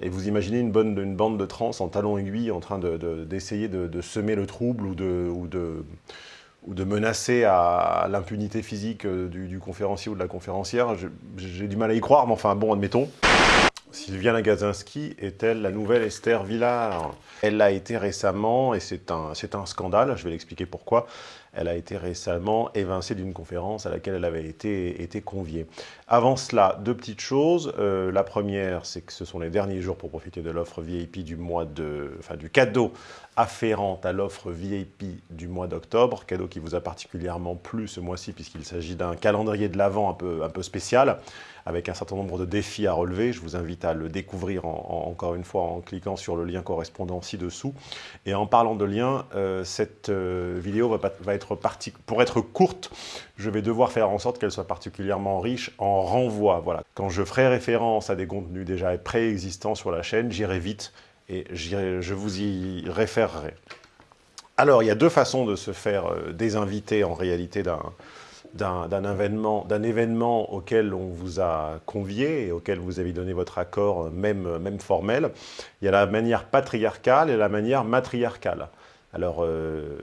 Et vous imaginez une, bande de trans en talons aiguilles en train d'essayer de, semer le trouble ou de, menacer à l'impunité physique euh, du, conférencier ou de la conférencière. J'ai du mal à y croire, mais enfin bon, admettons. Sylviane Agazinski est-elle la nouvelle Esther Villard? Elle l'a été récemment, et c'est un scandale, je vais l'expliquer pourquoi, elle a été récemment évincée d'une conférence à laquelle elle avait été, été conviée. Avant cela, deux petites choses. Euh, la première, c'est que ce sont les derniers jours pour profiter de l'offre VIP du mois de, enfin du cadeau afférent à l'offre VIP du mois d'octobre, cadeau qui vous a particulièrement plu ce mois-ci puisqu'il s'agit d'un calendrier de l'Avent un peu, un peu spécial avec un certain nombre de défis à relever. Je vous invite à le découvrir encore une fois en cliquant sur le lien correspondant ci-dessous. Et en parlant de lien, euh, cette euh, vidéo va, va être pour être courte, je vais devoir faire en sorte qu'elle soit particulièrement riche en renvois. Voilà. Quand je ferai référence à des contenus déjà préexistants sur la chaîne, j'irai vite et je vous y référerai. Alors, il y a deux façons de se faire euh, désinviter en réalité d'un événement, auquel on vous a convié et auquel vous avez donné votre accord, même, même formel. Il y a la manière patriarcale et la manière matriarcale. Alors, euh,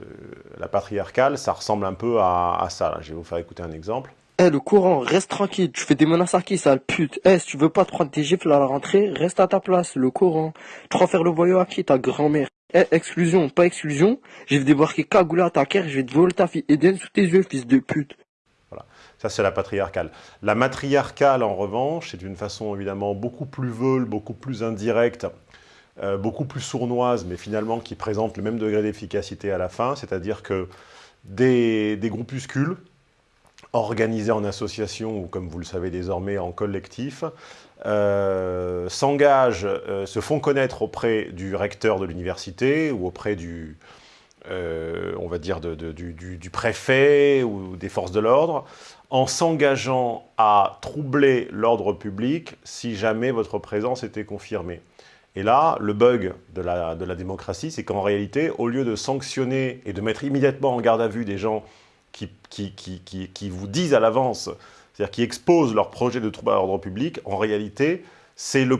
la patriarcale, ça ressemble un peu à, ça. Je vais vous faire écouter un exemple. Eh, le courant, reste tranquille, tu fais des menaces à qui, sale pute Eh, si tu veux pas te prendre tes gifles à la rentrée, reste à ta place, le courant. Tu crois faire le voyou à qui, ta grand-mère? Eh, exclusion, pas exclusion, je vais débarquer cagoulé à ta caire, je vais te voler ta fille Eden sous tes yeux, fils de pute. Voilà, ça c'est la patriarcale. La matriarcale, en revanche, c'est une façon évidemment beaucoup plus veule, beaucoup plus indirecte, euh, beaucoup plus sournoise, mais finalement qui présente le même degré d'efficacité à la fin, c'est-à-dire que des, groupuscules, organisés en association ou comme vous le savez désormais en collectif, euh, s'engagent, euh, se font connaître auprès du recteur de l'université ou auprès du, on va dire, du, préfet ou des forces de l'ordre, en s'engageant à troubler l'ordre public si jamais votre présence était confirmée. Et là, le bug de la, démocratie, c'est qu'en réalité, au lieu de sanctionner et de mettre immédiatement en garde à vue des gens qui, vous disent à l'avance, c'est-à-dire qui exposent leur projet de trouble à l'ordre public, en réalité, c'est le,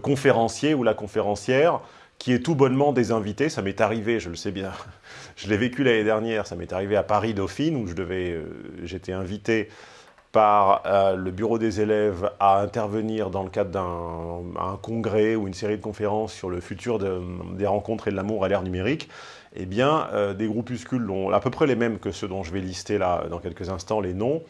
conférencier ou la conférencière qui est tout bonnement désinvité. Ça m'est arrivé, je le sais bien, je l'ai vécu l'année dernière, ça m'est arrivé à Paris-Dauphine, où euh, j'étais invité par euh, le bureau des élèves à intervenir dans le cadre d'un congrès ou une série de conférences sur le futur des rencontres et de l'amour à l'ère numérique eh bien, euh, des groupuscules dont, à peu près les mêmes que ceux dont je vais lister là dans quelques instants les noms,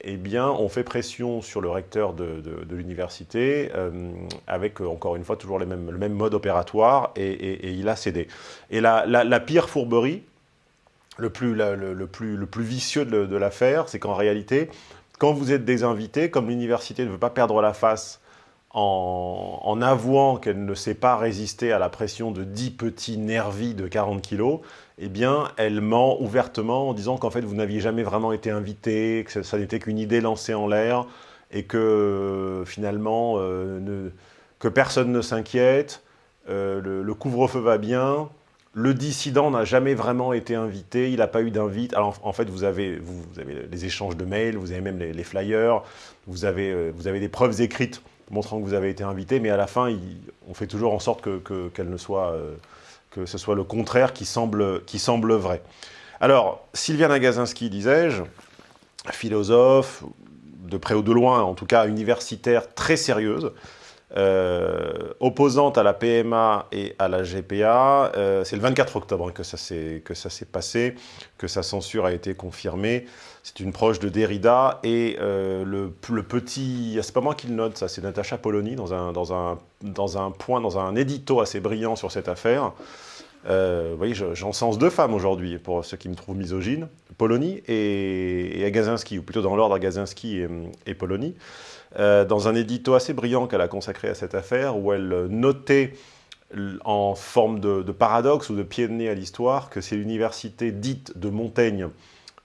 eh bien, on fait pression sur le recteur de, l'université euh, avec, encore une fois, toujours le même mode opératoire et, il a cédé. Et la, pire fourberie, le plus, le, plus, le plus vicieux de l'affaire, c'est qu'en réalité, quand vous êtes des invités, comme l'université ne veut pas perdre la face en, avouant qu'elle ne sait pas résister à la pression de 10 petits nervis de 40 kilos, eh bien, elle ment ouvertement en disant qu'en fait, vous n'aviez jamais vraiment été invité, que ça, n'était qu'une idée lancée en l'air, et que finalement, euh, que personne ne s'inquiète, euh, le, couvre-feu va bien, le dissident n'a jamais vraiment été invité, il n'a pas eu d'invite. Alors en fait, vous avez, les échanges de mails, vous avez même les, flyers, vous avez, euh, vous avez des preuves écrites montrant que vous avez été invité, mais à la fin, on fait toujours en sorte euh, que ce soit le contraire qui semble, qui semble vrai. Alors, Sylviane Agazinski, disais-je, philosophe, de près ou de loin, en tout cas universitaire très sérieuse, opposante à la PMA et à la GPA. Euh, c'est le 24 octobre que ça s'est passé, que sa censure a été confirmée. C'est une proche de Derrida et euh, le, le, petit... C'est pas moi qui le note, ça, c'est Natacha Polony dans un, dans, un, dans un point, dans un édito assez brillant sur cette affaire. Vous voyez, j'encense deux femmes aujourd'hui, pour ceux qui me trouvent misogyne, Polony et, et Agazinski, ou plutôt dans l'ordre Agazinski et, et Polony. Euh, dans un édito assez brillant qu'elle a consacré à cette affaire, où elle notait en forme de, paradoxe ou de pied de nez à l'histoire que c'est l'université dite de Montaigne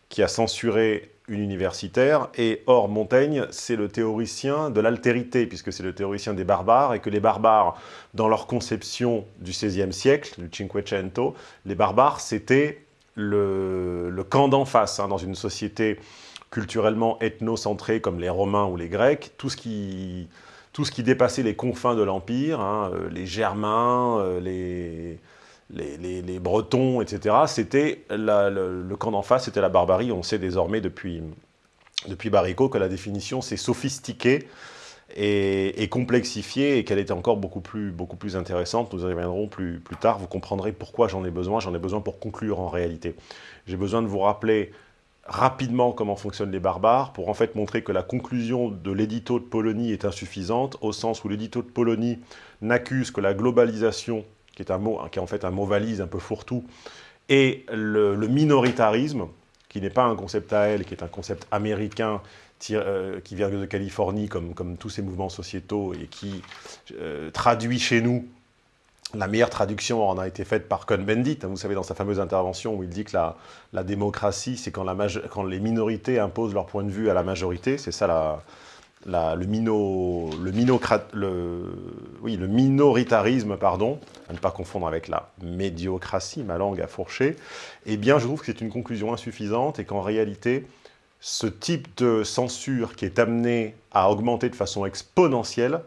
qui a censuré une universitaire, et or Montaigne, c'est le théoricien de l'altérité, puisque c'est le théoricien des barbares, et que les barbares, dans leur conception du XVIe siècle, du Cinquecento, les barbares, c'était le, camp d'en face, hein, dans une société culturellement ethnocentrés comme les Romains ou les Grecs, tout ce qui, tout ce dépassait les confins de l'Empire, hein, les Germains, les, les, Bretons, etc., c'était le, camp d'en face, c'était la barbarie. On sait désormais depuis, depuis Baricot que la définition s'est sophistiquée et, complexifiée et qu'elle était encore beaucoup plus, beaucoup plus intéressante. Nous y reviendrons plus, plus tard. Vous comprendrez pourquoi j'en ai besoin. J'en ai besoin pour conclure en réalité. J'ai besoin de vous rappeler rapidement comment fonctionnent les barbares pour en fait montrer que la conclusion de l'édito de Polonie est insuffisante au sens où l'édito de Polonie n'accuse que la globalisation qui est, un mot, qui est en fait un mot valise un peu fourre-tout, et le, minoritarisme, qui n'est pas un concept à elle, qui est un concept américain euh, qui vient de Californie, comme, comme tous ces mouvements sociétaux, et qui euh, traduit chez nous, la meilleure traduction en a été faite par Cohn-Bendit, hein, vous savez, dans sa fameuse intervention où il dit que la, la démocratie, c'est quand, quand les minorités imposent leur point de vue à la majorité, c'est ça la, le, le minoritarisme, pardon, à ne pas confondre avec la médiocratie, ma langue a fourché, eh bien, je trouve que c'est une conclusion insuffisante et qu'en réalité, ce type de censure qui est amené à augmenter de façon exponentielle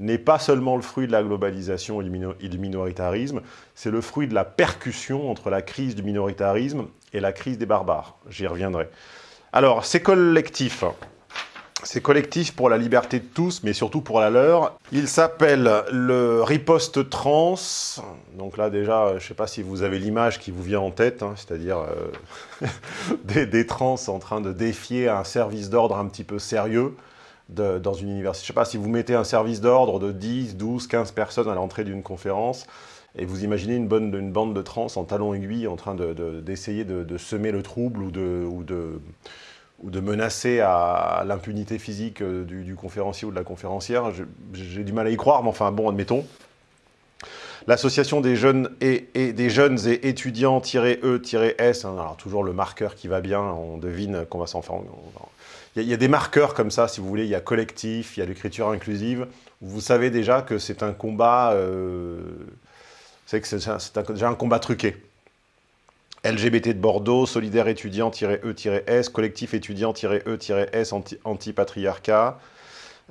n'est pas seulement le fruit de la globalisation et du minoritarisme, c'est le fruit de la percussion entre la crise du minoritarisme et la crise des barbares. J'y reviendrai. Alors, ces collectifs, c'est collectif pour la liberté de tous, mais surtout pour la leur. Il s'appelle le riposte trans. Donc là, déjà, je ne sais pas si vous avez l'image qui vous vient en tête, hein, c'est-à-dire euh, des, trans en train de défier un service d'ordre un petit peu sérieux dans une université. Je ne sais pas si vous mettez un service d'ordre de 10, 12, 15 personnes à l'entrée d'une conférence, et vous imaginez une, bande de trans en talons aiguilles en train d'essayer de, semer le trouble. Ou de ou de menacer à l'impunité physique euh, du, conférencier ou de la conférencière, j'ai du mal à y croire, mais enfin bon, admettons. L'association des jeunes et, des jeunes et étudiants-E-S, hein, alors toujours le marqueur qui va bien, on devine qu'on va s'en faire. Il y, a des marqueurs comme ça, si vous voulez, il y a collectif, il y a l'écriture inclusive. Vous savez déjà que c'est un combat, euh, c'est déjà un combat truqué. LGBT de Bordeaux, Solidaire étudiant-E-S, Collectif étudiant-E-S, Anti-Patriarcat,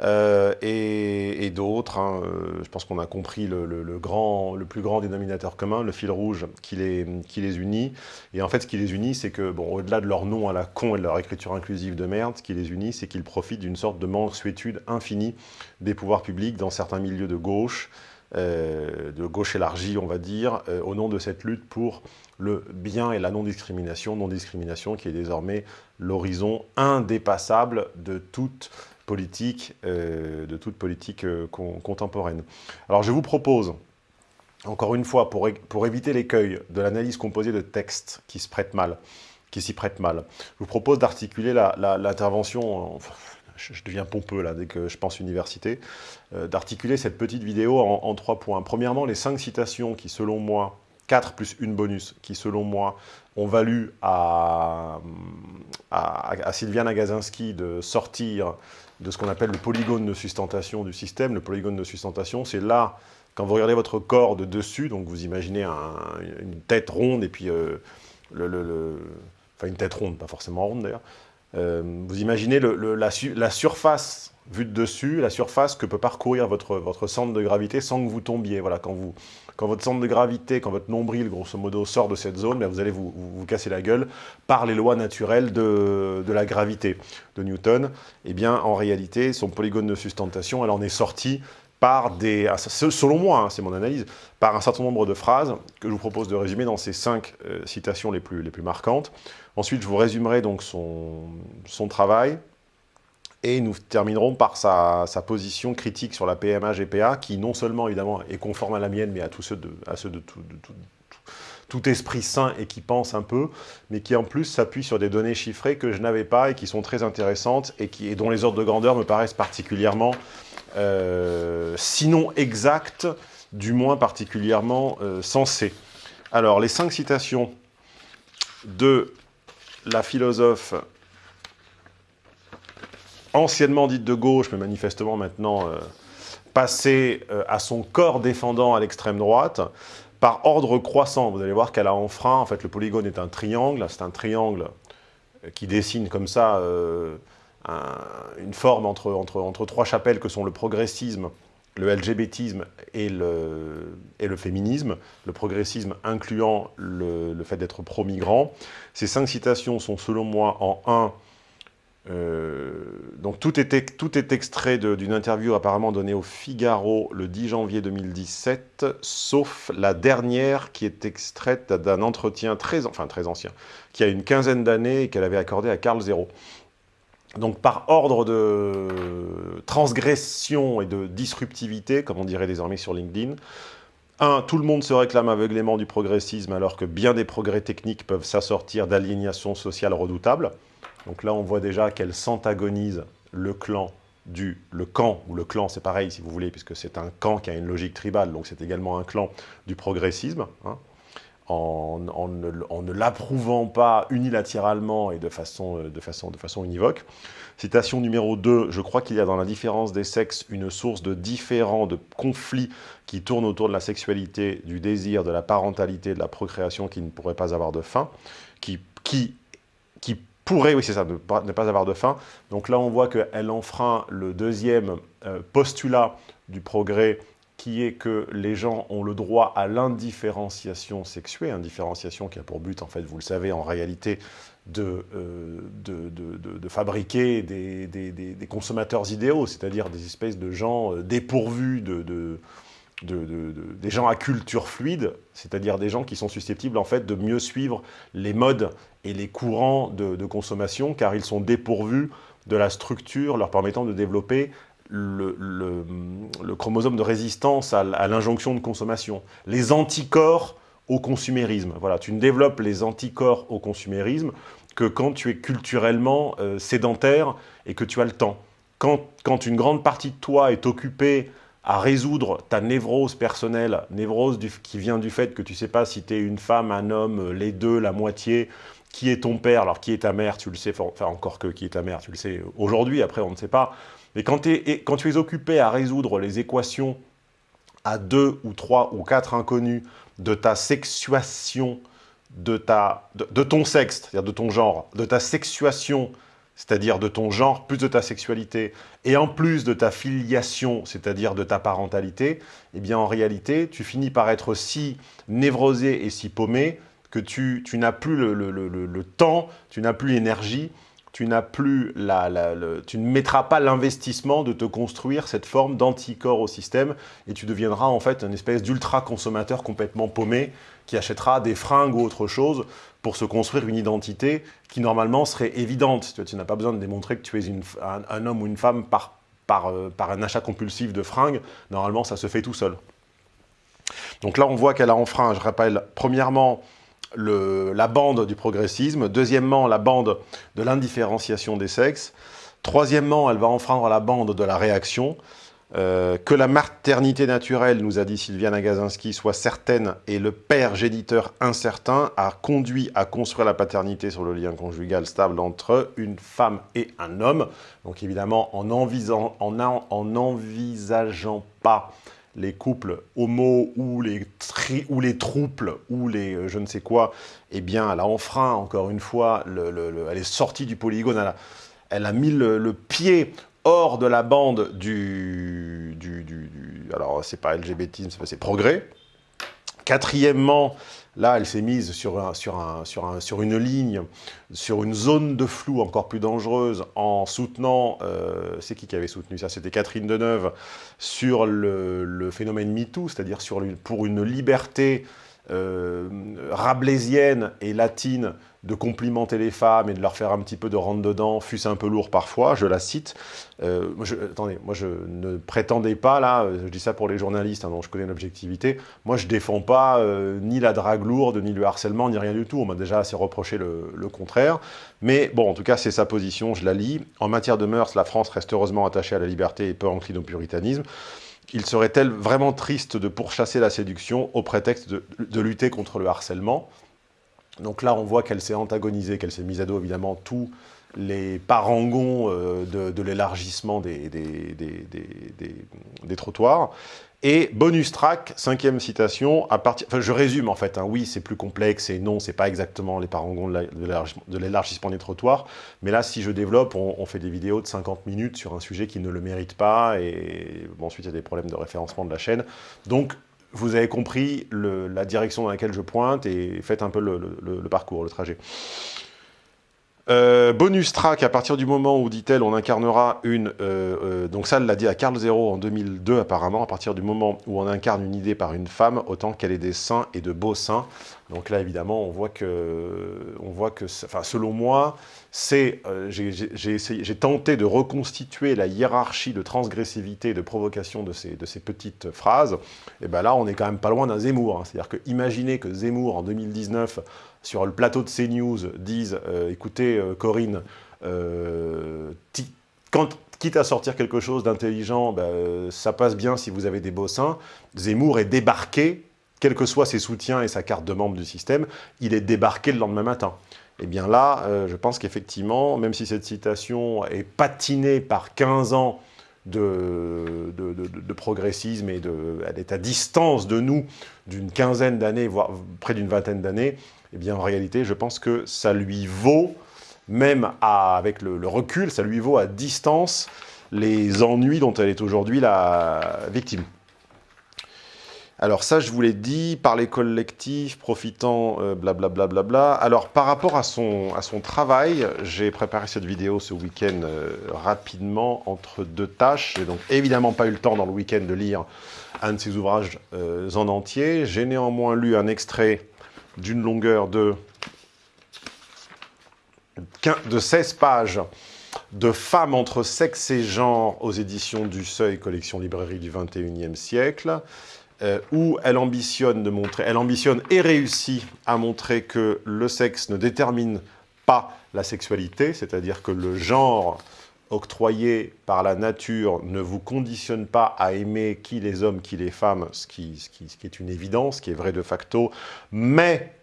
euh, et, d'autres. Hein, euh, je pense qu'on a compris le, grand, le plus grand dénominateur commun, le fil rouge qui les, qui les unit. Et en fait, ce qui les unit, c'est que, bon, au-delà de leur nom à la con et de leur écriture inclusive de merde, ce qui les unit, c'est qu'ils profitent d'une sorte de mansuétude infinie des pouvoirs publics dans certains milieux de gauche, de gauche élargie, on va dire, au nom de cette lutte pour le bien et la non-discrimination, non-discrimination qui est désormais l'horizon indépassable de toute politique, euh, de toute politique euh, contemporaine. Alors je vous propose, encore une fois, pour, pour éviter l'écueil de l'analyse composée de textes qui se mal, qui s'y prêtent mal, je vous propose d'articuler l'intervention, je, deviens pompeux là dès que je pense université, euh, d'articuler cette petite vidéo en, trois points. Premièrement, les cinq citations qui, selon moi, 4 plus une bonus, qui selon moi ont valu à, à, Sylviane Agazinski de sortir de ce qu'on appelle le polygone de sustentation du système. Le polygone de sustentation, c'est là, quand vous regardez votre corps de dessus, donc vous imaginez une tête ronde et puis euh, enfin une tête ronde, pas forcément ronde d'ailleurs, vous imaginez la, surface vue de dessus, la surface que peut parcourir votre, centre de gravité sans que vous tombiez. Voilà, quand votre centre de gravité, quand votre nombril, grosso modo, sort de cette zone, vous allez vous, casser la gueule par les lois naturelles de, la gravité de Newton. Eh bien, en réalité, son polygone de sustentation, elle en est sortie par des, selon moi, hein, c'est mon analyse, par un certain nombre de phrases que je vous propose de résumer dans ces cinq euh, citations les plus, les plus marquantes. Ensuite, je vous résumerai donc son, travail, et nous terminerons par sa, position critique sur la PMA-GPA, qui non seulement, évidemment, est conforme à la mienne, mais à, tous ceux de, tout, esprit sain et qui pense un peu, mais qui en plus s'appuie sur des données chiffrées que je n'avais pas et qui sont très intéressantes et, dont les ordres de grandeur me paraissent particulièrement, euh, sinon exacts, du moins particulièrement euh, sensés. Alors, les cinq citations de la philosophe anciennement dite de gauche, mais manifestement maintenant euh, passée euh, à son corps défendant à l'extrême droite, par ordre croissant. Vous allez voir qu'elle a enfreint, en fait le polygone est un triangle, c'est un triangle euh, qui dessine comme ça une forme entre, trois chapelles que sont le progressisme, le LGBTisme et le, féminisme, le progressisme incluant le, fait d'être pro-migrant. Ces cinq citations sont selon moi en un euh, donc tout est, tout est extrait d'une interview apparemment donnée au Figaro le 10 janvier 2017, sauf la dernière qui est extraite d'un entretien très, enfin ancien, qui a une quinzaine d'années et qu'elle avait accordé à Carl Zero. Donc par ordre de transgression et de disruptivité, comme on dirait désormais sur LinkedIn, un, tout le monde se réclame aveuglément du progressisme alors que bien des progrès techniques peuvent s'assortir d'aliénation sociale redoutable. Donc là, on voit déjà qu'elle s'antagonise le clan du... Le camp, ou le clan, c'est pareil si vous voulez, puisque c'est un camp qui a une logique tribale, donc c'est également un clan du progressisme, hein, en, ne, l'approuvant pas unilatéralement et de façon, euh, univoque. Citation numéro 2, je crois qu'il y a dans la différence des sexes une source de différents, de conflits qui tournent autour de la sexualité, du désir, de la parentalité, de la procréation qui ne pourrait pas avoir de fin, qui, pourrait, oui c'est ça, ne pas, ne pas, avoir de fin. Donc là on voit qu'elle enfreint le deuxième euh, postulat du progrès qui est que les gens ont le droit à l'indifférenciation sexuée, indifférenciation qui a pour but, en fait, vous le savez, en réalité, de, euh, de, de, de, fabriquer des, consommateurs idéaux, c'est-à-dire des espèces de gens euh, dépourvus de, des gens à culture fluide, c'est-à-dire des gens qui sont susceptibles en fait de mieux suivre les modes et les courants de, consommation, car ils sont dépourvus de la structure leur permettant de développer le, chromosome de résistance à, l'injonction de consommation. Les anticorps au consumérisme. Voilà, tu ne développes les anticorps au consumérisme que quand tu es culturellement euh, sédentaire et que tu as le temps. Quand, quand une grande partie de toi est occupée à résoudre ta névrose personnelle, névrose qui vient du fait que tu ne sais pas si tu es une femme, un homme, les deux, la moitié, qui est ton père, alors qui est ta mère, tu le sais, enfin encore que qui est ta mère, tu le sais aujourd'hui, après on ne sait pas. Mais quand, quand tu es occupé à résoudre les équations à deux ou trois ou quatre inconnus de ta sexuation, de, ta, de, de ton sexe, c'est-à-dire de ton genre, de ta sexuation c'est-à-dire de ton genre, plus de ta sexualité, et en plus de ta filiation, c'est-à-dire de ta parentalité, eh bien en réalité, tu finis par être si névrosé et si paumé que tu, tu n'as plus le, le, le, le, temps, tu n'as plus l'énergie, tu n'as plus la, la, tu ne mettras pas l'investissement de te construire cette forme d'anticorps au système et tu deviendras en fait une espèce d'ultra consommateur complètement paumé qui achètera des fringues ou autre chose pour se construire une identité qui normalement serait évidente. Tu, n'as pas besoin de démontrer que tu es une, un, homme ou une femme par, par, euh, par un achat compulsif de fringues. Normalement, ça se fait tout seul. Donc là, on voit qu'elle a enfreint, je rappelle, premièrement, la bande du progressisme. Deuxièmement, la bande de l'indifférenciation des sexes. Troisièmement, elle va enfreindre la bande de la réaction. Euh, que la maternité naturelle, nous a dit Sylviane Agazinski, soit certaine et le père géniteur incertain a conduit à construire la paternité sur le lien conjugal stable entre une femme et un homme. Donc évidemment, en, envisageant, en, en envisageant pas les couples homo ou les, tri, ou les trouples ou les euh, je ne sais quoi, eh bien, elle a enfreint, encore une fois, le, le, le, elle est sortie du polygone, elle a, elle a mis le, pied hors de la bande du... du, du, du alors, c'est pas LGBT, c'est progrès. Quatrièmement, là, elle s'est mise sur, un, sur, un, sur, un, sur, une ligne, sur une zone de flou encore plus dangereuse, en soutenant, euh, c'est qui qui avait soutenu ça? C'était Catherine Deneuve, sur le, le phénomène MeToo, c'est-à-dire pour une liberté euh, rabelaisienne et latine de complimenter les femmes et de leur faire un petit peu de rentre dedans, fût-ce un peu lourd parfois, je la cite. Euh, je, attendez, moi je ne prétendais pas, là, je dis ça pour les journalistes, hein, dont je connais l'objectivité, moi je défends pas euh, ni la drague lourde, ni le harcèlement, ni rien du tout, on m'a déjà assez reproché le, contraire, mais bon, en tout cas c'est sa position, je la lis. En matière de mœurs, la France reste heureusement attachée à la liberté et peu encline au puritanisme. Il serait-elle vraiment triste de pourchasser la séduction au prétexte de lutter contre le harcèlement? Donc là, on voit qu'elle s'est antagonisée, qu'elle s'est mise à dos, évidemment, tous les parangons de, l'élargissement des, des, trottoirs. Et bonus track, cinquième citation, à partir, enfin je résume en fait, hein. oui c'est plus complexe et non c'est pas exactement les parangons de l'élargissement des trottoirs, mais là si je développe, on, fait des vidéos de 50 minutes sur un sujet qui ne le mérite pas et ensuite il y a des problèmes de référencement de la chaîne. Donc vous avez compris la direction dans laquelle je pointe et faites un peu le parcours, le trajet. Euh, bonus track, à partir du moment où, dit-elle, on incarnera une... Euh, euh, donc ça, elle l'a dit à Carl Zero en 2002, apparemment, à partir du moment où on incarne une idée par une femme, autant qu'elle ait des seins et de beaux seins. Donc là, évidemment, on voit que, on voit que enfin, selon moi, c'est, j'ai tenté de reconstituer la hiérarchie de transgressivité et de provocation de ces, petites phrases. Et bien là, on est quand même pas loin d'un Zemmour. Hein. C'est-à-dire que imaginez que Zemmour, en 2019, sur le plateau de CNews disent euh, écoutez, euh, Corinne, euh, quitte à sortir quelque chose d'intelligent, bah, ça passe bien si vous avez des beaux seins. Zemmour est débarqué, quels que soient ses soutiens et sa carte de membre du système, il est débarqué le lendemain matin. Eh bien là, je pense qu'effectivement, même si cette citation est patinée par 15 ans de, progressisme et elle est à distance de nous d'une quinzaine d'années, voire près d'une vingtaine d'années, eh bien en réalité, je pense que ça lui vaut, même avec le, recul, ça lui vaut à distance les ennuis dont elle est aujourd'hui la victime. Alors ça, je vous l'ai dit, par les collectifs, profitant, blablabla. Euh, bla, bla, bla, Alors par rapport à son, à son travail, j'ai préparé cette vidéo ce week-end euh, rapidement entre deux tâches. J'ai donc évidemment pas eu le temps dans le week-end de lire un de ses ouvrages euh, en entier. J'ai néanmoins lu un extrait d'une longueur de, de 16 pages de Femmes entre sexe et genre aux éditions du Seuil, collection librairie du 21e siècle, euh, où elle ambitionne de montrer, elle ambitionne et réussit à montrer que le sexe ne détermine pas la sexualité, c'est-à-dire que le genre octroyé par la nature ne vous conditionne pas à aimer qui les hommes, qui les femmes, ce qui, qui, est une évidence, ce qui est vrai de facto, mais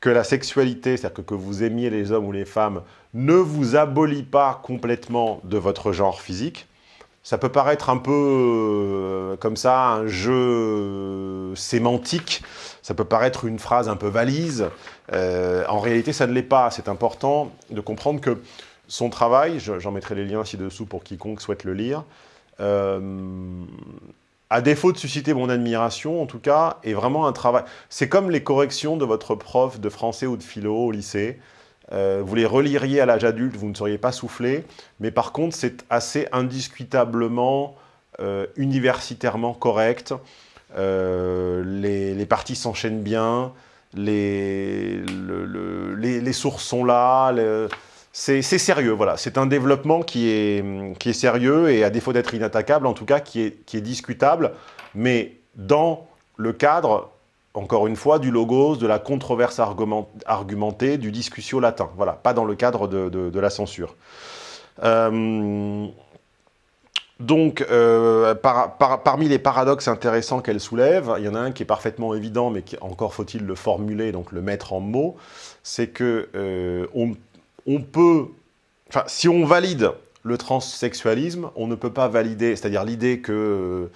que la sexualité, c'est-à-dire que, que vous aimiez les hommes ou les femmes, ne vous abolit pas complètement de votre genre physique. Ça peut paraître un peu euh, comme ça, un jeu sémantique, ça peut paraître une phrase un peu valise. Euh, en réalité, ça ne l'est pas. C'est important de comprendre que son travail, j'en mettrai les liens ci-dessous pour quiconque souhaite le lire, euh, à défaut de susciter mon admiration, en tout cas, est vraiment un travail... C'est comme les corrections de votre prof de français ou de philo au lycée. Euh, vous les reliriez à l'âge adulte, vous ne seriez pas soufflé, mais par contre, c'est assez indiscutablement, euh, universitairement correct. les, parties s'enchaînent bien, les, les, sources sont là, c'est sérieux, voilà. C'est un développement qui est, qui est sérieux et à défaut d'être inattaquable, en tout cas, qui est, qui est discutable, mais dans le cadre, encore une fois, du logos, de la controverse argumentée, du discussion latin. Voilà, pas dans le cadre de, la censure. Euh, donc, euh, parmi les paradoxes intéressants qu'elle soulève, il y en a un qui est parfaitement évident, mais encore faut-il le formuler, donc le mettre en mots, c'est que euh, si on valide le transsexualisme, on ne peut pas valider, c'est-à-dire l'idée qu'il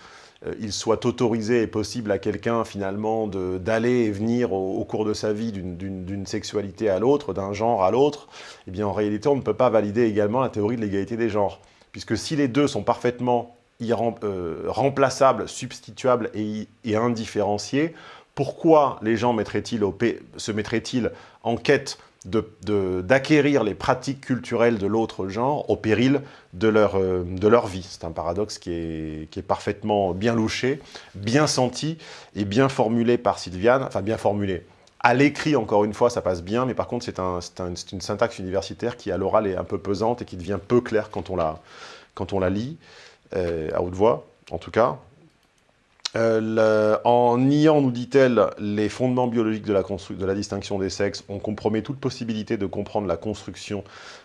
euh, soit autorisé et possible à quelqu'un finalement d'aller et venir au, cours de sa vie d'une sexualité à l'autre, d'un genre à l'autre, eh bien en réalité on ne peut pas valider également la théorie de l'égalité des genres. Puisque si les deux sont parfaitement euh, remplaçables, substituables et, et, indifférenciés, pourquoi les gens se mettraient-ils en quête d'acquérir les pratiques culturelles de l'autre genre au péril de leur, euh, de leur vie. C'est un paradoxe qui est, qui est, parfaitement bien louché, bien senti et bien formulé par Sylviane, enfin bien formulé. À l'écrit, encore une fois, ça passe bien, mais par contre, c'est un, une syntaxe universitaire qui, à l'oral, est un peu pesante et qui devient peu claire quand on la, quand on la lit, euh, à haute voix, en tout cas. Euh, en niant, nous dit-elle, les fondements biologiques de la, distinction des sexes, on compromet toute possibilité de comprendre la construction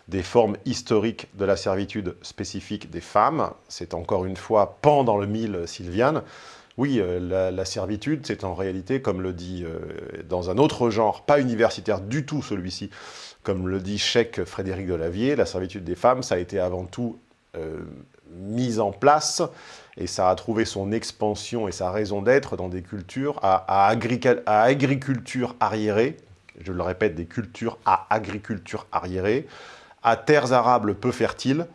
des formes historiques de la servitude spécifique des femmes. C'est encore une fois pan dans le mille Sylviane. Oui, euh, la, servitude, c'est en réalité, comme le dit euh, dans un autre genre, pas universitaire du tout celui-ci, comme le dit Cheikh Frédéric Delavier, la servitude des femmes, ça a été avant tout euh, mise en place et ça a trouvé son expansion et sa raison d'être dans des cultures à, agriculture arriérée, je le répète, des cultures à agriculture arriérée, à terres arables peu fertiles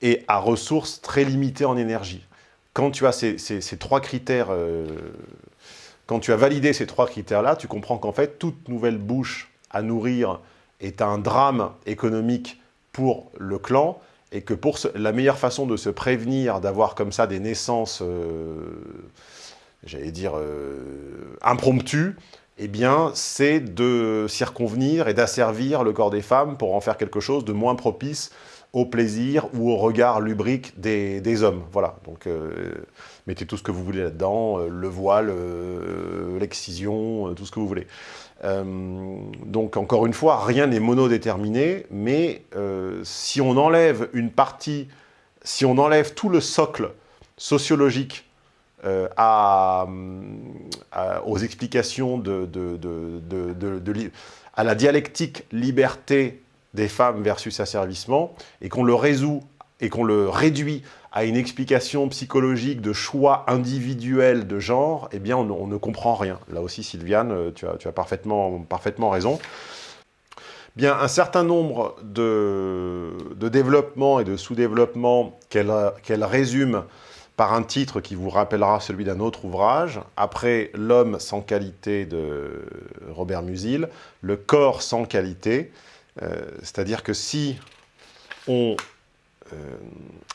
et à ressources très limitées en énergie. Quand tu as ces, trois critères, euh, quand tu as validé ces trois critères-là, tu comprends qu'en fait, toute nouvelle bouche à nourrir est un drame économique pour le clan et que pour la meilleure façon de se prévenir d'avoir comme ça des naissances, euh, j'allais dire, euh, impromptues, eh bien, c'est de circonvenir et d'asservir le corps des femmes pour en faire quelque chose de moins propice au plaisir ou au regard lubrique des, hommes. Voilà, donc euh, mettez tout ce que vous voulez là-dedans, le voile, l'excision, tout ce que vous voulez. Donc encore une fois, rien n'est monodéterminé, mais si on enlève une partie, si on enlève tout le socle sociologique à, aux explications de, à la dialectique liberté des femmes versus asservissement, et qu'on le résout et qu'on le réduit à une explication psychologique de choix individuel de genre, eh bien, on, ne comprend rien. Là aussi, Sylviane, euh, tu as, parfaitement, raison. Bien, un certain nombre de, développements et de sous-développements qu'elle résume par un titre qui vous rappellera celui d'un autre ouvrage, après L'homme sans qualité de Robert Musil, Le corps sans qualité, euh, c'est-à-dire que si on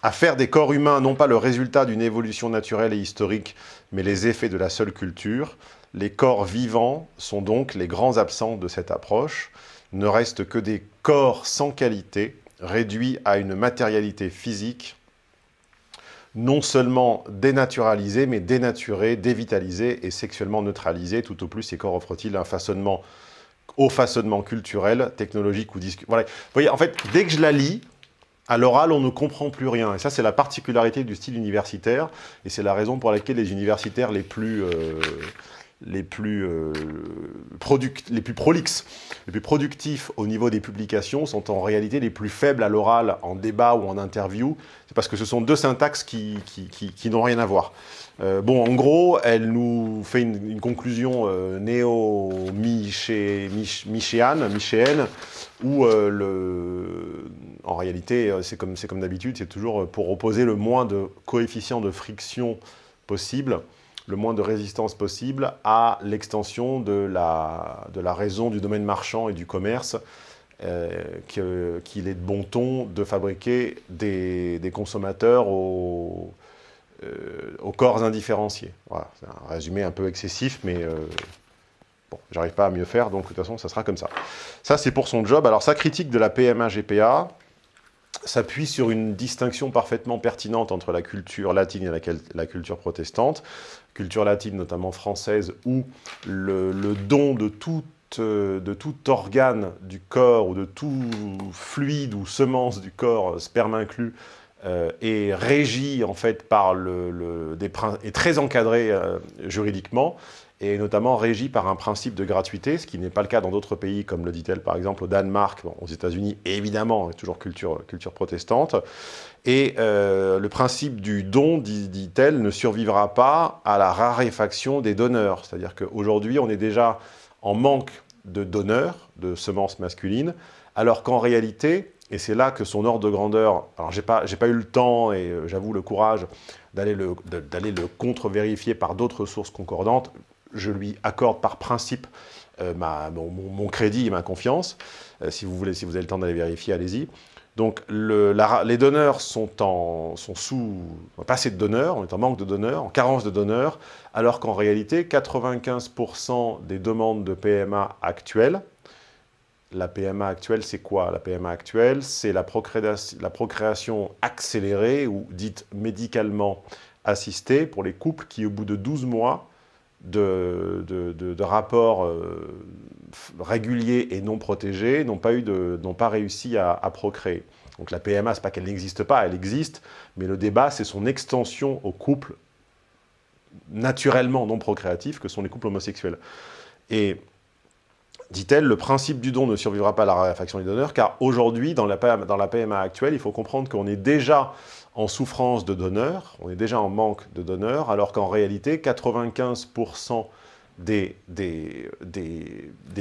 à faire des corps humains, non pas le résultat d'une évolution naturelle et historique, mais les effets de la seule culture, les corps vivants sont donc les grands absents de cette approche, ne restent que des corps sans qualité, réduits à une matérialité physique, non seulement dénaturalisés, mais dénaturés, dévitalisés et sexuellement neutralisés. Tout au plus, ces corps offrent-ils un façonnement au façonnement culturel, technologique ou. Voilà. Vous voyez, en fait, dès que je la lis, à l'oral, on ne comprend plus rien. Et ça, c'est la particularité du style universitaire. Et c'est la raison pour laquelle les universitaires les plus, euh, les plus, euh, les plus prolixes, les plus productifs au niveau des publications sont en réalité les plus faibles à l'oral, en débat ou en interview. C'est parce que ce sont deux syntaxes qui, qui, n'ont rien à voir. Euh, bon, en gros, elle nous fait une, conclusion néo-michéenne, où le, en réalité, c'est comme, d'habitude, c'est toujours pour opposer le moins de coefficient de friction possible, le moins de résistance possible à l'extension de la, raison du domaine marchand et du commerce, qu'il est de bon ton de fabriquer des, consommateurs au euh, aux corps indifférenciés. Voilà, c'est un résumé un peu excessif, mais euh, bon, j'arrive pas à mieux faire, donc de toute façon, ça sera comme ça. Ça, c'est pour son job. Alors, sa critique de la PMA-GPA s'appuie sur une distinction parfaitement pertinente entre la culture latine et la, culture protestante. Culture latine, notamment française, où le, don de tout euh, de tout organe du corps ou de tout fluide ou semence du corps, sperme inclus, euh, est régi en fait par le, des est très encadré euh, juridiquement et notamment régi par un principe de gratuité, ce qui n'est pas le cas dans d'autres pays, comme le dit-elle par exemple au Danemark, aux États-Unis, évidemment, toujours culture, culture protestante. Et euh, le principe du don, dit-elle, ne survivra pas à la raréfaction des donneurs. C'est-à-dire qu'aujourd'hui, on est déjà en manque de donneurs de semences masculines, alors qu'en réalité, et c'est là que son ordre de grandeur, alors j'ai pas, pas eu le temps et euh, j'avoue le courage d'aller le, le contre-vérifier par d'autres sources concordantes, je lui accorde par principe euh, mon, crédit et ma confiance. Euh, si vous voulez, si vous avez le temps d'aller vérifier, allez-y. Donc le, les donneurs sont, en, sont sous, pas assez de donneurs, on est en manque de donneurs, en carence de donneurs, alors qu'en réalité, 95% des demandes de PMA actuelles la PMA actuelle, c'est quoi? La PMA actuelle, c'est la, procréation accélérée ou dite médicalement assistée pour les couples qui, au bout de 12 mois de, rapports euh, réguliers et non protégés, n'ont pas, pas réussi à, procréer. Donc la PMA, ce n'est pas qu'elle n'existe pas, elle existe, mais le débat, c'est son extension aux couples naturellement non procréatifs que sont les couples homosexuels. Et dit-elle, le principe du don ne survivra pas à la raréfaction des donneurs, car aujourd'hui, dans la PMA actuelle, il faut comprendre qu'on est déjà en souffrance de donneurs, on est déjà en manque de donneurs, alors qu'en réalité, 95% des, des,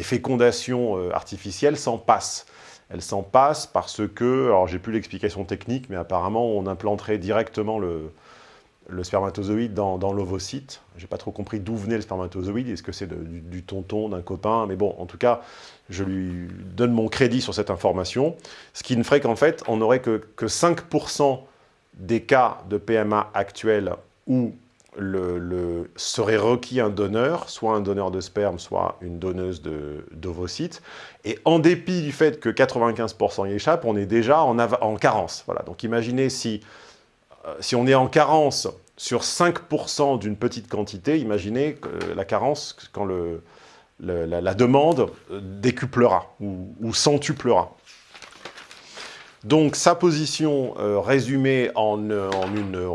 fécondations euh, artificielles s'en passent. Elles s'en passent parce que, alors j'ai plus l'explication technique, mais apparemment on implanterait directement le, le spermatozoïde dans, dans l'ovocyte. J'ai pas trop compris d'où venait le spermatozoïde, est-ce que c'est du, tonton, d'un copain, mais bon, en tout cas, je lui donne mon crédit sur cette information, ce qui ne ferait qu'en fait, on n'aurait que, que 5% des cas de PMA actuels où le, serait requis un donneur, soit un donneur de sperme, soit une donneuse d'ovocytes. Et en dépit du fait que 95% y échappent, on est déjà en, en carence. Voilà. Donc imaginez si, euh, si on est en carence sur 5% d'une petite quantité, imaginez la carence quand la, demande décuplera ou centuplera. Donc sa position euh, résumée en, euh,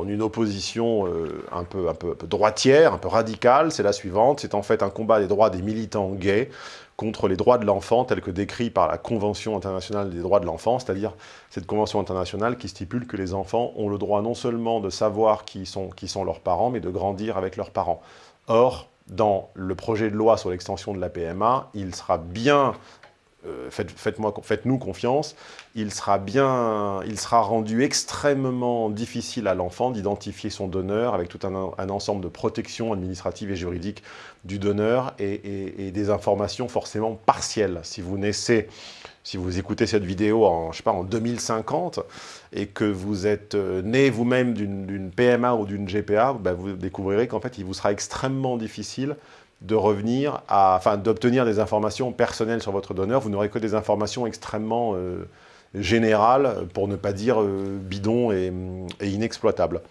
une, opposition euh, un, peu, droitière, un peu radicale, c'est la suivante. C'est en fait un combat des droits des militants gays contre les droits de l'enfant tels que décrits par la Convention internationale des droits de l'enfant, c'est-à-dire cette convention internationale qui stipule que les enfants ont le droit non seulement de savoir qui sont leurs parents, mais de grandir avec leurs parents. Or, dans le projet de loi sur l'extension de la PMA, il sera bien euh, faites-nous confiance, il sera, bien, il sera rendu extrêmement difficile à l'enfant d'identifier son donneur avec tout un, ensemble de protections administratives et juridiques du donneur et, des informations forcément partielles. Si vous naissez, si vous écoutez cette vidéo en, je sais pas, en 2050 et que vous êtes euh, né vous-même d'une PMA ou d'une GPA, ben vous découvrirez qu'en fait il vous sera extrêmement difficile de revenir à, enfin, d'obtenir des informations personnelles sur votre donneur. Vous n'aurez que des informations extrêmement euh, générales, pour ne pas dire euh, bidons et, inexploitables.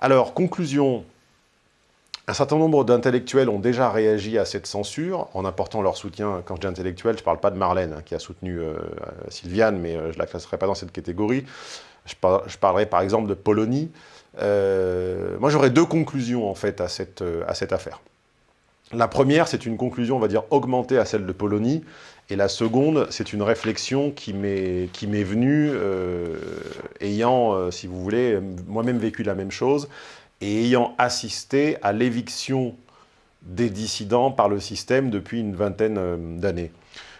Alors, conclusion, un certain nombre d'intellectuels ont déjà réagi à cette censure en apportant leur soutien. Quand je dis intellectuel, je ne parle pas de Marlène, hein, qui a soutenu euh, Sylviane, mais je ne la classerai pas dans cette catégorie. Je, parlerai par exemple de Polonie. moi, j'aurais deux conclusions, en fait, à cette affaire. La première, c'est une conclusion, on va dire, augmentée à celle de Polonie, et la seconde, c'est une réflexion qui m'est venue, euh, ayant, euh, si vous voulez, moi-même vécu la même chose, et ayant assisté à l'éviction des dissidents par le système depuis une vingtaine euh, d'années.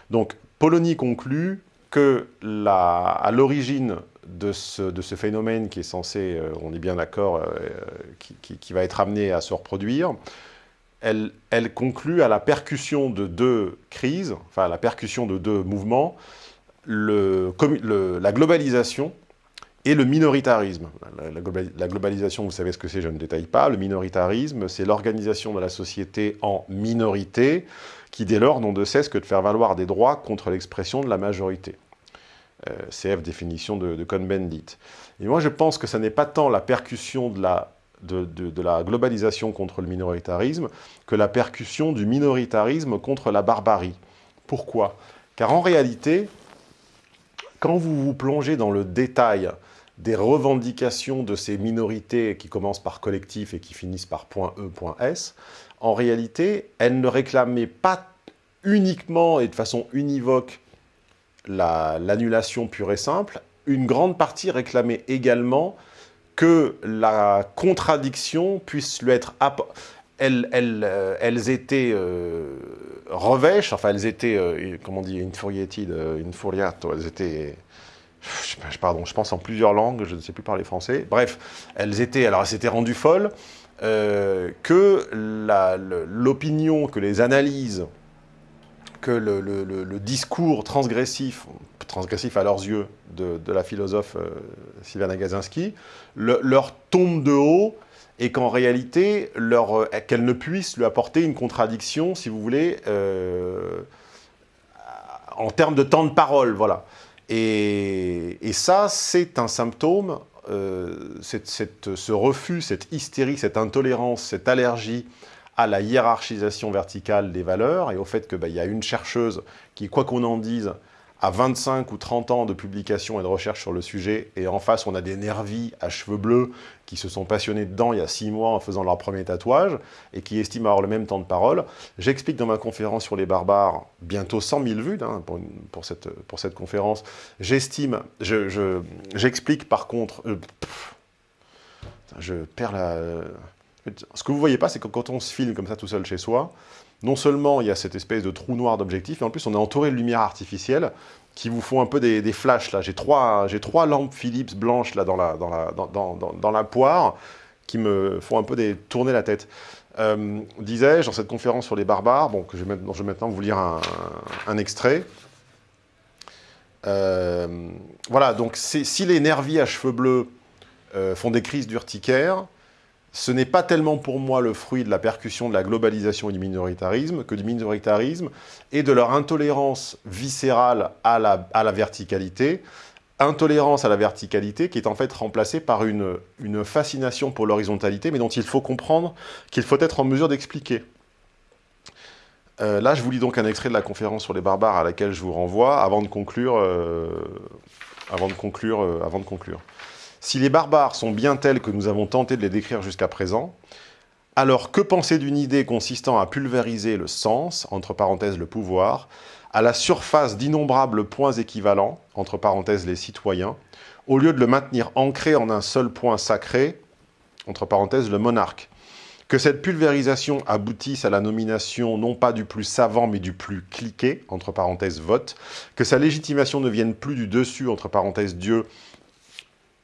Donc, Polonie conclut que à l'origine de ce, phénomène qui est censé, on est bien d'accord, qui, va être amené à se reproduire, elle, conclut à la percussion de deux crises, enfin à la percussion de deux mouvements, la globalisation et le minoritarisme. La, globalisation, vous savez ce que c'est, je ne détaille pas. Le minoritarisme, c'est l'organisation de la société en minorité, qui dès lors n'ont de cesse que de faire valoir des droits contre l'expression de la majorité. Euh, CF, définition de, de Cohn-Bendit. Et moi, je pense que ce n'est pas tant la percussion de la de, la globalisation contre le minoritarisme que la percussion du minoritarisme contre la barbarie. Pourquoi? Car en réalité, quand vous vous plongez dans le détail des revendications de ces minorités qui commencent par collectif et qui finissent par .e, .s, en réalité, elles ne réclamaient pas uniquement et de façon univoque l'annulation pure et simple, une grande partie réclamait également que la contradiction puisse lui être... Elles, euh, elles étaient euh, revêches, enfin elles étaient, euh, comment on dit, infuriated, infuriato, elles étaient... Je, pardon, je pense en plusieurs langues, je ne sais plus parler français. Bref, elles étaient, alors elles s'étaient rendues folles, que l'opinion, que les analyses, que le, discours transgressif, transgressif à leurs yeux, de, la philosophe euh, Sylvana Gazinski, leur tombe de haut et qu'en réalité, euh, qu'elle ne puisse lui apporter une contradiction, si vous voulez, euh, en termes de temps de parole, voilà. Et, ça, c'est un symptôme, ce refus, cette hystérie, cette intolérance, cette allergie à la hiérarchisation verticale des valeurs et au fait qu'il bah, y a une chercheuse qui, quoi qu'on en dise, à 25 ou 30 ans de publication et de recherche sur le sujet, et en face, on a des nervis à cheveux bleus qui se sont passionnés dedans il y a 6 mois en faisant leur premier tatouage, et qui estiment avoir le même temps de parole. J'explique dans ma conférence sur les barbares, bientôt 100 000 vues hein, pour, cette, pour cette conférence, j'estime, j'explique je, par contre... Euh, je perds la... Ce que vous voyez pas, c'est que quand on se filme comme ça tout seul chez soi, non seulement il y a cette espèce de trou noir d'objectif, mais en plus on est entouré de lumière artificielle qui vous font un peu des, flashs. J'ai trois, lampes Philips blanches dans, la, poire qui me font un peu tourner la tête. Euh, Disais-je, dans cette conférence sur les barbares, que je vais, dont je vais maintenant vous lire un, un extrait. Euh, voilà, donc si les nervis à cheveux bleus euh, font des crises d'urticaire, ce n'est pas tellement pour moi le fruit de la percussion de la globalisation et du minoritarisme que du minoritarisme et de leur intolérance viscérale à la, verticalité, intolérance à la verticalité qui est en fait remplacée par une, fascination pour l'horizontalité, mais dont il faut comprendre qu'il faut être en mesure d'expliquer. Euh, là, je vous lis donc un extrait de la conférence sur les barbares à laquelle je vous renvoie avant de conclure. Euh, euh, avant de conclure. Si les barbares sont bien tels que nous avons tenté de les décrire jusqu'à présent, alors que penser d'une idée consistant à pulvériser le sens, entre parenthèses le pouvoir, à la surface d'innombrables points équivalents, entre parenthèses les citoyens, au lieu de le maintenir ancré en un seul point sacré, entre parenthèses le monarque? Que cette pulvérisation aboutisse à la nomination non pas du plus savant mais du plus cliqué, entre parenthèses vote, que sa légitimation ne vienne plus du dessus, entre parenthèses Dieu,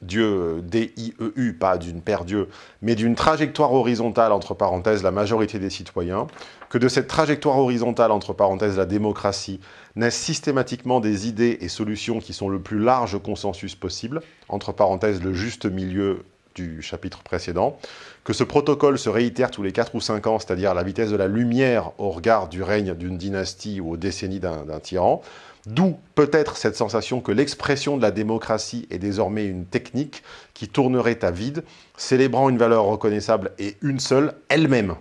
Dieu, D-I-E-U, pas d'une Père Dieu, mais d'une trajectoire horizontale, entre parenthèses, la majorité des citoyens, que de cette trajectoire horizontale, entre parenthèses, la démocratie, naissent systématiquement des idées et solutions qui sont le plus large consensus possible, entre parenthèses, le juste milieu du chapitre précédent, que ce protocole se réitère tous les 4 ou 5 ans, c'est-à-dire la vitesse de la lumière au regard du règne d'une dynastie ou aux décennies d'un tyran, D'où peut-être cette sensation que l'expression de la démocratie est désormais une technique qui tournerait à vide, célébrant une valeur reconnaissable et une seule, elle-même.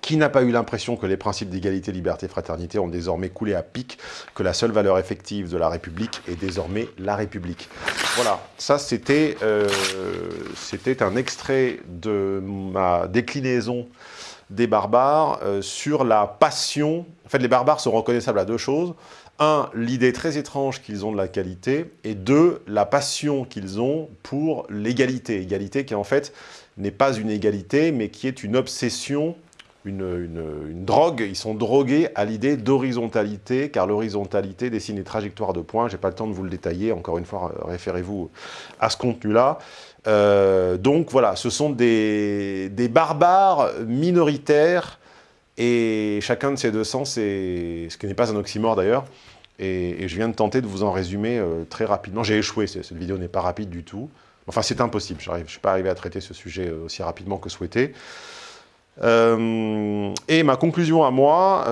Qui n'a pas eu l'impression que les principes d'égalité, liberté, fraternité ont désormais coulé à pic, que la seule valeur effective de la République est désormais la République? Voilà, ça c'était euh, un extrait de ma déclinaison des barbares euh, sur la passion. En fait, les barbares sont reconnaissables à deux choses un, l'idée très étrange qu'ils ont de la qualité, et deux, la passion qu'ils ont pour l'égalité. Égalité qui, en fait, n'est pas une égalité, mais qui est une obsession, une, drogue. Ils sont drogués à l'idée d'horizontalité, car l'horizontalité dessine les trajectoires de points. Je n'ai pas le temps de vous le détailler. Encore une fois, référez-vous à ce contenu-là. Euh, donc voilà, ce sont des barbares minoritaires et chacun de ces deux sens, ce qui n'est pas un oxymore d'ailleurs, et, je viens de tenter de vous en résumer euh, très rapidement. J'ai échoué, cette vidéo n'est pas rapide du tout. Enfin, c'est impossible, je ne suis pas arrivé à traiter ce sujet euh, aussi rapidement que souhaité. Euh, et ma conclusion à moi,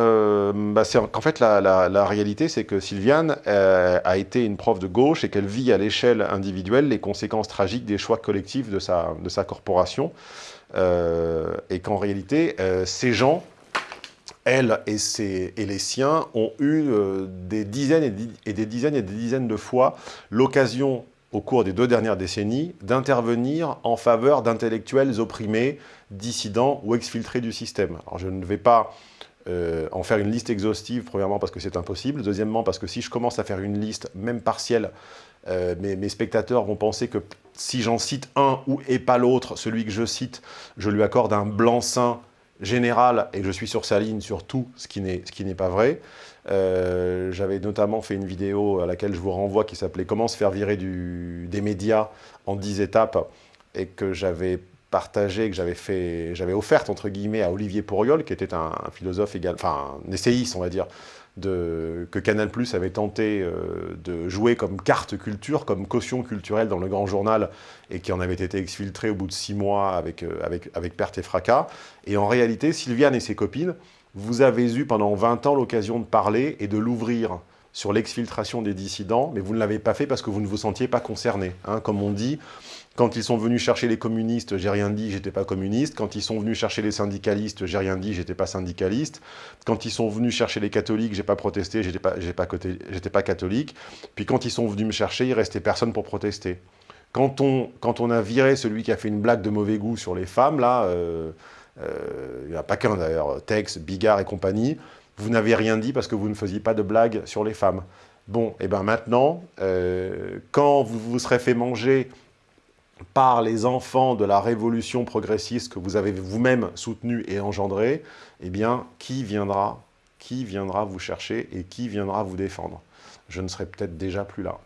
bah, c'est qu'en fait, la, réalité, c'est que Sylviane a été une prof de gauche et qu'elle vit à l'échelle individuelle les conséquences tragiques des choix collectifs de sa, de sa corporation. et qu'en réalité, ces gens elle et, et, les siens ont eu euh, des dizaines et, des dizaines et des dizaines de fois l'occasion, au cours des deux dernières décennies, d'intervenir en faveur d'intellectuels opprimés, dissidents ou exfiltrés du système. Alors je ne vais pas euh, en faire une liste exhaustive, premièrement parce que c'est impossible, deuxièmement parce que si je commence à faire une liste, même partielle, euh, mes, spectateurs vont penser que si j'en cite un ou et pas l'autre, celui que je cite, je lui accorde un blanc-seing général et je suis sur sa ligne sur tout, ce qui n'est pas vrai. Euh, j'avais notamment fait une vidéo à laquelle je vous renvoie qui s'appelait « Comment se faire virer des médias en 10 étapes » et que j'avais partagé, que j'avais fait, offerte entre guillemets à Olivier Pourriol, qui était un, philosophe égal, enfin un essayiste on va dire, que Canal Plus avait tenté euh, de jouer comme carte culture, comme caution culturelle dans le grand journal, et qui en avait été exfiltré au bout de six mois avec, euh, avec, avec perte et fracas. Et en réalité, Sylviane et ses copines, vous avez eu pendant 20 ans l'occasion de parler et de l'ouvrir sur l'exfiltration des dissidents, mais vous ne l'avez pas fait parce que vous ne vous sentiez pas concerné. Hein. Comme on dit, Quand ils sont venus chercher les communistes, j'ai rien dit, j'étais pas communiste. Quand ils sont venus chercher les syndicalistes, j'ai rien dit, j'étais pas syndicaliste. Quand ils sont venus chercher les catholiques, j'ai pas protesté, j'étais pas, catholique. Puis quand ils sont venus me chercher, il restait personne pour protester. Quand on, quand on a viré celui qui a fait une blague de mauvais goût sur les femmes, là, euh, euh, il n'y en a pas qu'un d'ailleurs, Tex, Bigard et compagnie, vous n'avez rien dit parce que vous ne faisiez pas de blague sur les femmes. Bon, et bien maintenant, euh, quand vous vous serez fait manger par les enfants de la révolution progressiste que vous avez vous-même soutenue et engendrée, eh bien, qui viendra, qui viendra vous chercher et qui viendra vous défendre? Je ne serai peut-être déjà plus là.